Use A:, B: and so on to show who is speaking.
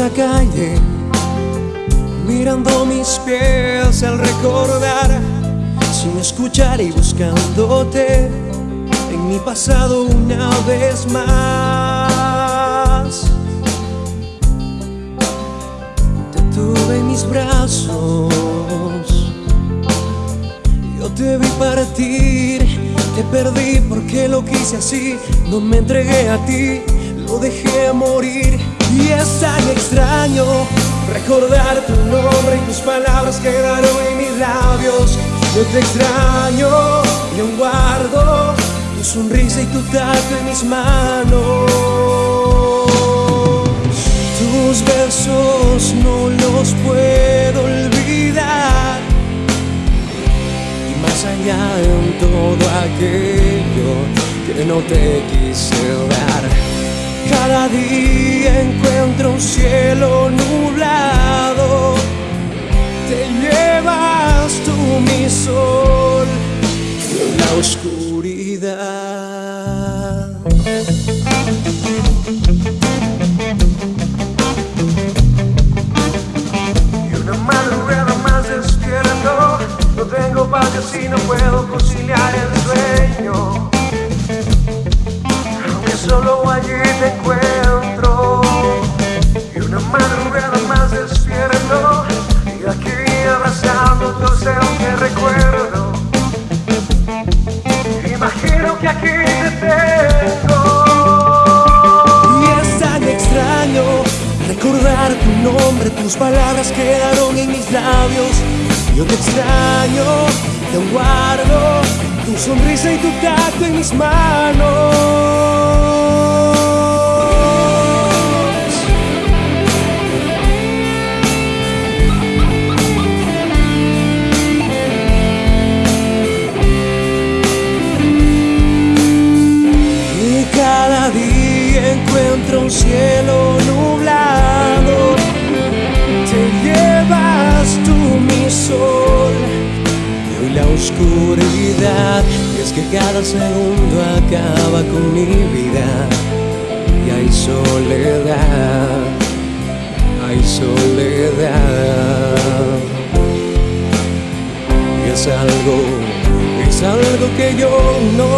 A: la calle, mirando mis pies al recordar, sin escuchar y buscándote en mi pasado una vez más. Te tuve en mis brazos, yo te vi partir, te perdí porque lo quise así, no me entregué a ti, lo dejé morir y es tan extraño recordar tu nombre y tus palabras quedaron en mis labios. Yo te extraño y aún guardo tu sonrisa y tu tacto en mis manos. Tus besos no los puedo olvidar. Y más allá de todo aquello que no te quise dar cada día encuentro un cielo nublado. Te llevas tú mi sol en la oscuridad. Tus palabras quedaron en mis labios. Yo te extraño, te guardo Tu sonrisa y tu tacto en mis manos. Encuentro un cielo oscuridad. Y es que cada segundo acaba con mi vida. Y hay soledad, hay soledad. Y es algo, es algo que yo no